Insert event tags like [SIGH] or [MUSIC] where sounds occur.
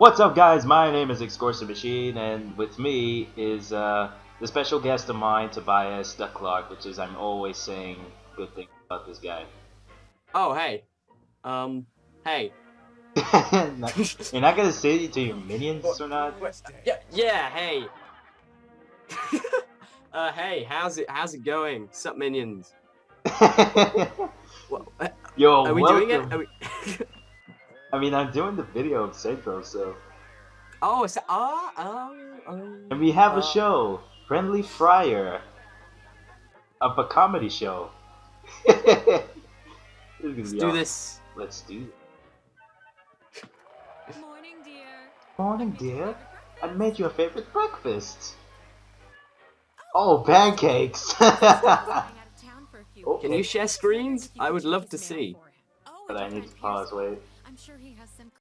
What's up, guys? My name is Excorsa Machine, and with me is uh, the special guest of mine, Tobias Ducklark, which is I'm always saying good things about this guy. Oh, hey. Um, hey. [LAUGHS] You're not gonna say it to your minions or not? Yeah, yeah, hey. [LAUGHS] uh, hey, how's it, how's it going? Sup, minions? [LAUGHS] Well, uh, Yo, are we welcome. doing it? Are we... I mean, I'm doing the video of Central, so. oh, it's, ah, oh, oh. And we have Uh, a show, Friendly Friar, of a comedy show. [LAUGHS] This is gonna Let's be do awesome. this. Let's do it. Morning, dear. Morning, dear. I made you a favorite breakfast. Oh, pancakes! [LAUGHS] Oh, Can you share screens? I would love to see. but I need to pause, wait. I'm sure he has some